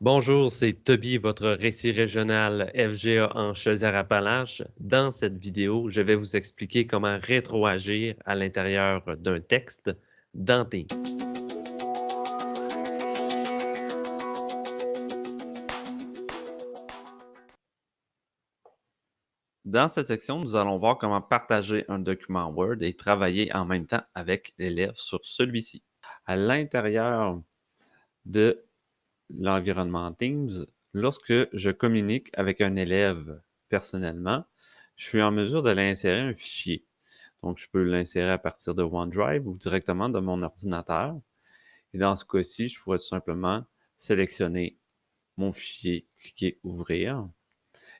Bonjour, c'est Toby, votre récit régional FGA en Chaudière-Appalaches. Dans cette vidéo, je vais vous expliquer comment rétroagir à l'intérieur d'un texte Teams. Dans cette section, nous allons voir comment partager un document Word et travailler en même temps avec l'élève sur celui-ci. À l'intérieur de l'environnement Teams, lorsque je communique avec un élève personnellement, je suis en mesure de l'insérer un fichier. Donc, je peux l'insérer à partir de OneDrive ou directement de mon ordinateur. Et dans ce cas-ci, je pourrais tout simplement sélectionner mon fichier, cliquer Ouvrir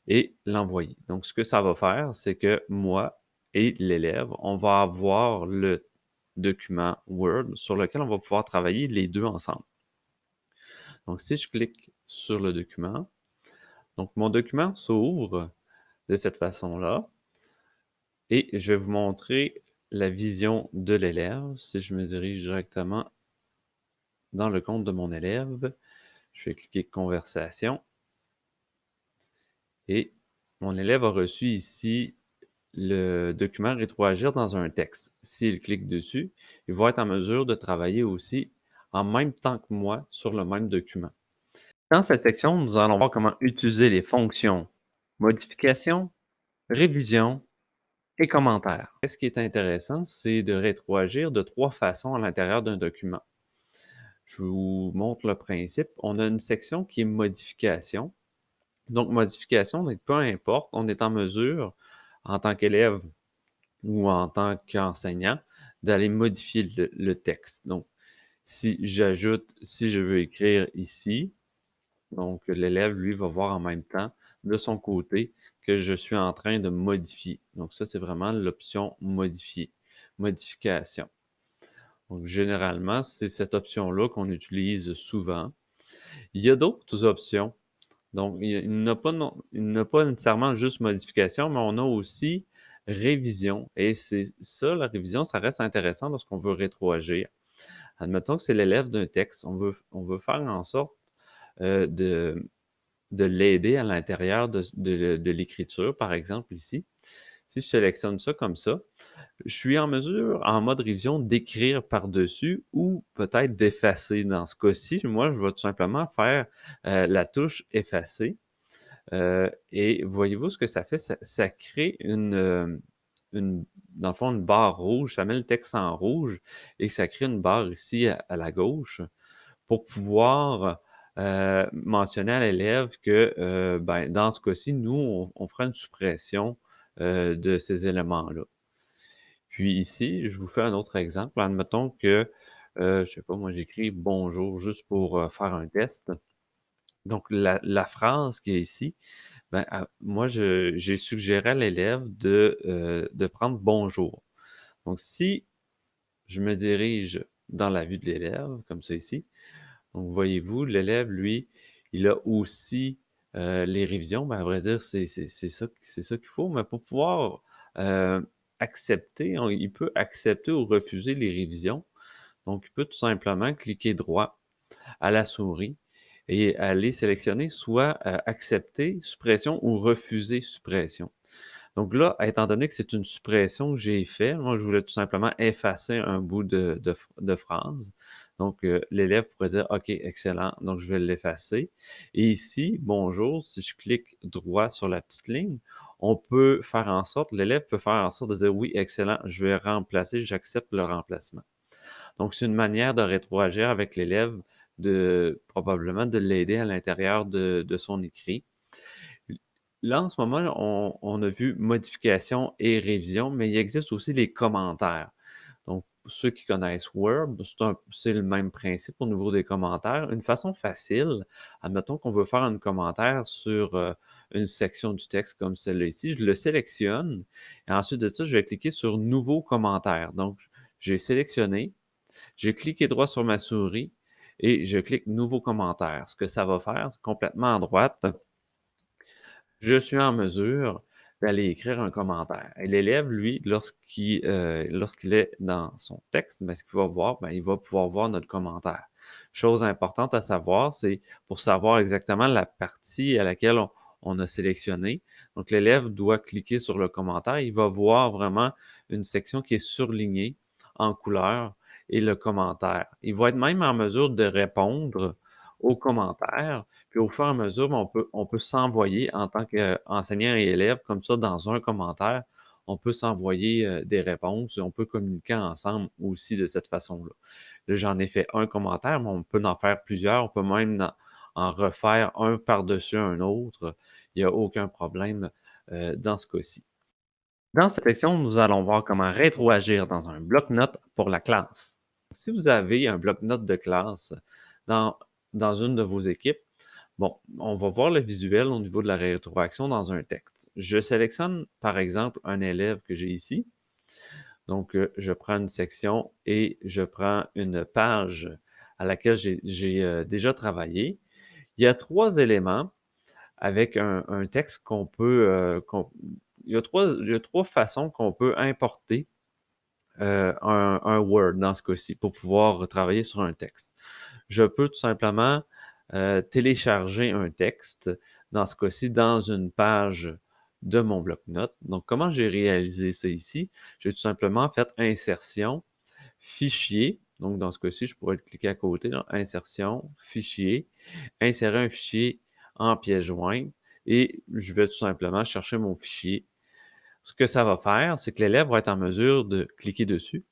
et l'envoyer. Donc, ce que ça va faire, c'est que moi et l'élève, on va avoir le document Word sur lequel on va pouvoir travailler les deux ensemble. Donc, si je clique sur le document, donc mon document s'ouvre de cette façon-là. Et je vais vous montrer la vision de l'élève. Si je me dirige directement dans le compte de mon élève, je vais cliquer Conversation. Et mon élève a reçu ici le document rétroagir dans un texte. S'il clique dessus, il va être en mesure de travailler aussi en même temps que moi sur le même document. Dans cette section, nous allons voir comment utiliser les fonctions modification, révision et commentaire. Ce qui est intéressant, c'est de rétroagir de trois façons à l'intérieur d'un document. Je vous montre le principe. On a une section qui est modification. Donc, modification, peu importe, on est en mesure, en tant qu'élève ou en tant qu'enseignant, d'aller modifier le, le, texte. Donc, si j'ajoute, si je veux écrire ici, donc l'élève, lui, va voir en même temps de son côté que je suis en train de modifier. Donc ça, c'est vraiment l'option modifier, modification. Donc généralement, c'est cette option-là qu'on utilise souvent. Il y a d'autres options. Donc, il n'a pas, pas nécessairement juste modification, mais on a aussi révision. Et c'est ça, la révision, ça reste intéressant lorsqu'on veut rétroagir. Admettons que c'est l'élève d'un texte. On veut, on veut faire en sorte euh, de, de l'aider à l'intérieur de, de, l'écriture, par exemple ici. Si je sélectionne ça comme ça, je suis en mesure, en mode révision, d'écrire par-dessus ou peut-être d'effacer. Dans ce cas-ci, moi, je vais tout simplement faire euh, la touche effacer. Euh, et voyez-vous ce que ça fait? Ça, crée une, une, dans le fond, une barre rouge. Ça met le texte en rouge et ça crée une barre ici à, la gauche pour pouvoir euh, mentionner à l'élève que euh, ben, dans ce cas-ci, nous, on, fera une suppression euh, de ces éléments-là. Puis ici, je vous fais un autre exemple. Admettons que, je sais pas, moi j'écris bonjour juste pour faire un test. Donc la, phrase qui est ici, ben, moi j'ai suggéré à l'élève de, de prendre bonjour. Donc si je me dirige dans la vue de l'élève, comme ça ici, donc, voyez-vous, l'élève, lui, il a aussi euh, les révisions. Ben, à vrai dire, c'est ça, ça qu'il faut. Mais pour pouvoir euh, accepter, il peut accepter ou refuser les révisions. Donc, il peut tout simplement cliquer droit à la souris et aller sélectionner soit euh, accepter, suppression ou refuser suppression. Donc là, étant donné que c'est une suppression que j'ai fait, moi, je voulais tout simplement effacer un bout de, de phrase. Donc, euh, l'élève pourrait dire, OK, excellent, donc je vais l'effacer. Et ici, bonjour, si je clique droit sur la petite ligne, on peut faire en sorte, l'élève peut faire en sorte de dire, oui, excellent, je vais remplacer, j'accepte le remplacement. Donc, c'est une manière de rétroagir avec l'élève, de probablement de l'aider à l'intérieur de, son écrit. Là, en ce moment, on, on, a vu modification et révision, mais il existe aussi les commentaires. Donc, ceux qui connaissent Word, c'est le même principe au niveau des commentaires. Une façon facile, admettons qu'on veut faire un commentaire sur euh, une section du texte comme celle-là ici, je le sélectionne et ensuite de ça, je vais cliquer sur Nouveau commentaire. Donc, j'ai sélectionné, j'ai cliqué droit sur ma souris et je clique Nouveau commentaire. Ce que ça va faire, c'est complètement à droite. Je suis en mesure d'aller écrire un commentaire. Et l'élève, lui, lorsqu'il euh, lorsqu'il est dans son texte, ben, ce qu'il va voir, ben, il va pouvoir voir notre commentaire. Chose importante à savoir, c'est pour savoir exactement la partie à laquelle on, a sélectionné. Donc, l'élève doit cliquer sur le commentaire. Il va voir vraiment une section qui est surlignée en couleur et le commentaire. Il va être même en mesure de répondre aux commentaires. Puis au fur et à mesure, on peut, on peut s'envoyer en tant qu'enseignant et élève, comme ça, dans un commentaire, on peut s'envoyer euh, des réponses et on peut communiquer ensemble aussi de cette façon-là. Là, j'en ai fait un commentaire, mais on peut en faire plusieurs. On peut même en, refaire un par-dessus un autre. Il n'y a aucun problème euh, dans ce cas-ci. Dans cette section, nous allons voir comment rétroagir dans un bloc-notes pour la classe. Si vous avez un bloc-notes de classe dans, dans une de vos équipes, bon, on va voir le visuel au niveau de la rétroaction dans un texte. Je sélectionne, par exemple, un élève que j'ai ici. Donc, euh, je prends une section et je prends une page à laquelle j'ai euh, déjà travaillé. Il y a trois éléments avec un, texte qu'on peut... Euh, il, y a trois, trois façons qu'on peut importer un, Word dans ce cas-ci pour pouvoir travailler sur un texte. Je peux tout simplement télécharger un texte, dans ce cas-ci, dans une page de mon bloc-notes. Donc, comment j'ai réalisé ça ici? J'ai tout simplement fait insertion, fichier. Donc, dans ce cas-ci, je pourrais cliquer à côté, insertion, fichier, insérer un fichier en pièce jointe et je vais tout simplement chercher mon fichier. Ce que ça va faire, c'est que l'élève va être en mesure de cliquer dessus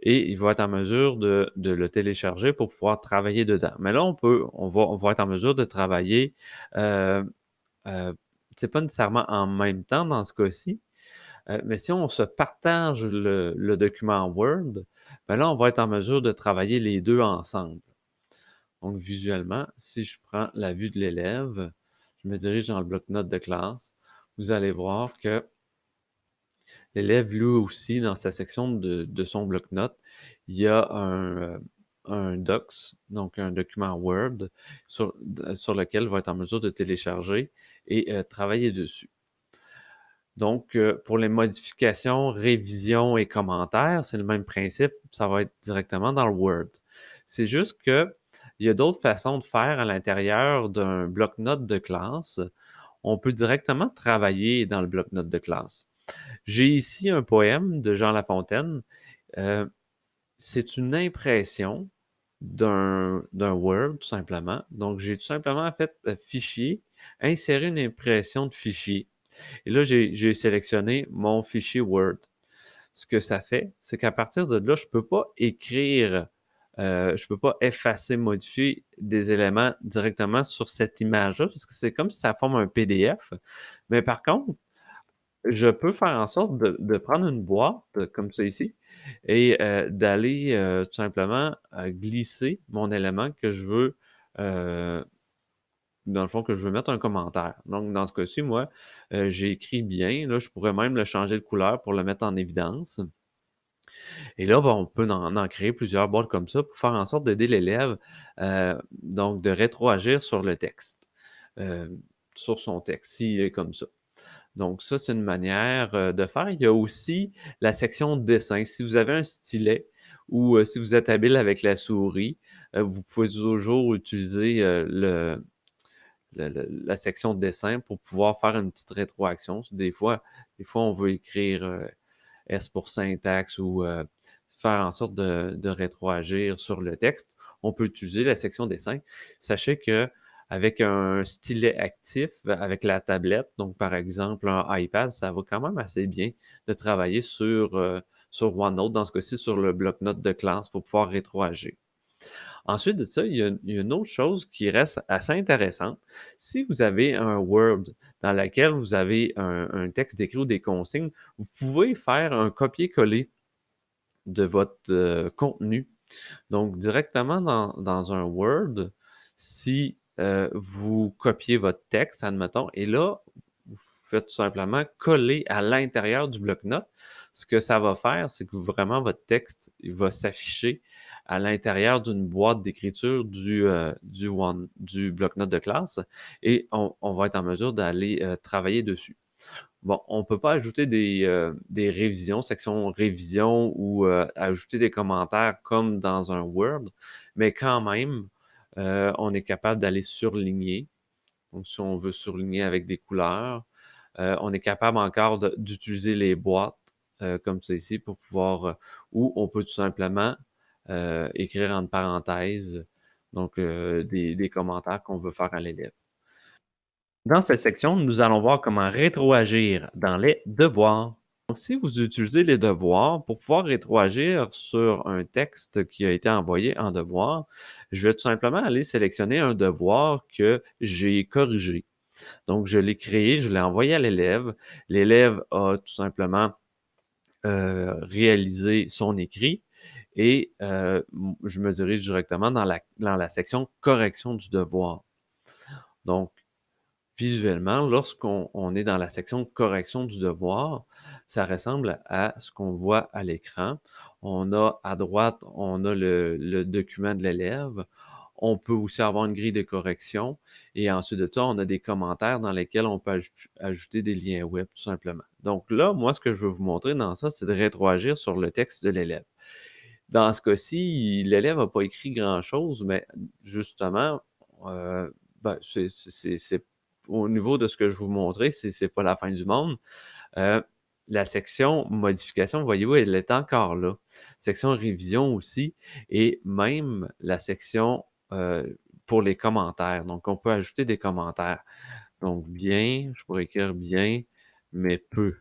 et il va être en mesure de, le télécharger pour pouvoir travailler dedans. Mais là, on peut, on va, on va être en mesure de travailler euh, euh, c'est pas nécessairement en même temps dans ce cas-ci, euh, mais si on se partage le, document Word, ben là, on va être en mesure de travailler les deux ensemble. Donc, visuellement, si je prends la vue de l'élève, je me dirige dans le bloc-notes de classe, vous allez voir que l'élève, lui aussi, dans sa section de, son bloc-notes, il y a un, un docs, donc un document Word, sur, sur lequel il va être en mesure de télécharger et euh, travailler dessus. Donc, euh, pour les modifications, révisions et commentaires, c'est le même principe. Ça va être directement dans le Word. C'est juste que il y a d'autres façons de faire à l'intérieur d'un bloc-notes de classe. On peut directement travailler dans le bloc-notes de classe. J'ai ici un poème de Jean Lafontaine. Euh, c'est une impression d'un Word, tout simplement. Donc, j'ai tout simplement fait fichier insérer une impression de fichier. Et là, j'ai sélectionné mon fichier Word. Ce que ça fait, c'est qu'à partir de là, je ne peux pas écrire, euh, je ne peux pas effacer, modifier des éléments directement sur cette image-là, parce que c'est comme si ça forme un PDF. Mais par contre, je peux faire en sorte de, prendre une boîte comme ça ici et euh, d'aller euh, tout simplement glisser mon élément que je veux dans le fond, que je veux mettre un commentaire. Donc, dans ce cas-ci, moi, euh, j'ai écrit bien. Là, je pourrais même le changer de couleur pour le mettre en évidence. Et là, on peut en, créer plusieurs boîtes comme ça pour faire en sorte d'aider l'élève, euh, donc de rétroagir sur le texte, euh, sur son texte, s'il est comme ça. Donc, ça, c'est une manière de faire. Il y a aussi la section dessin. Si vous avez un stylet ou si vous êtes habile avec la souris, vous pouvez toujours utiliser la section de dessin pour pouvoir faire une petite rétroaction. Des fois, des fois on veut écrire S pour syntaxe ou faire en sorte de, rétroagir sur le texte. On peut utiliser la section dessin. Sachez que avec un stylet actif, avec la tablette, donc par exemple un iPad, ça va quand même assez bien de travailler sur, euh, sur OneNote, dans ce cas-ci sur le bloc-notes de classe pour pouvoir rétroagir. Ensuite de ça, il y, a, une autre chose qui reste assez intéressante. Si vous avez un Word dans lequel vous avez un, texte d'écrit ou des consignes, vous pouvez faire un copier-coller de votre euh, contenu. Donc, directement dans, un Word, si euh, vous copiez votre texte, admettons, et là, vous faites tout simplement coller à l'intérieur du bloc-notes, ce que ça va faire, c'est que vraiment votre texte va s'afficher à l'intérieur d'une boîte d'écriture du, euh, du, bloc-notes de classe et on, va être en mesure d'aller euh, travailler dessus. Bon, on ne peut pas ajouter des, des, révisions, section révision ou ajouter des commentaires comme dans un Word, mais quand même, euh, on est capable d'aller surligner. Donc, si on veut surligner avec des couleurs, euh, on est capable encore d'utiliser les boîtes euh, comme ça ici pour pouvoir, ou on peut tout simplement écrire en parenthèse donc des, des commentaires qu'on veut faire à l'élève. Dans cette section, nous allons voir comment rétroagir dans les devoirs. Donc, si vous utilisez les devoirs pour pouvoir rétroagir sur un texte qui a été envoyé en devoir, je vais tout simplement aller sélectionner un devoir que j'ai corrigé. Donc, je l'ai créé, je l'ai envoyé à l'élève. L'élève a tout simplement euh, réalisé son écrit et euh, je me dirige directement dans la, dans la section correction du devoir. Donc, visuellement, lorsqu'on est dans la section correction du devoir, ça ressemble à ce qu'on voit à l'écran. On a à droite, on a le, document de l'élève. On peut aussi avoir une grille de correction. Et ensuite de ça, on a des commentaires dans lesquels on peut ajouter des liens web, tout simplement. Donc là, moi, ce que je veux vous montrer dans ça, c'est de rétroagir sur le texte de l'élève. Dans ce cas-ci, l'élève n'a pas écrit grand-chose, mais justement, euh, ben, c'est au niveau de ce que je vous montrer, c'est pas la fin du monde. Euh, la section modification, voyez-vous, elle est encore là. Section révision aussi, et même la section euh, pour les commentaires. Donc, on peut ajouter des commentaires. Donc, bien, je pourrais écrire bien, mais peu.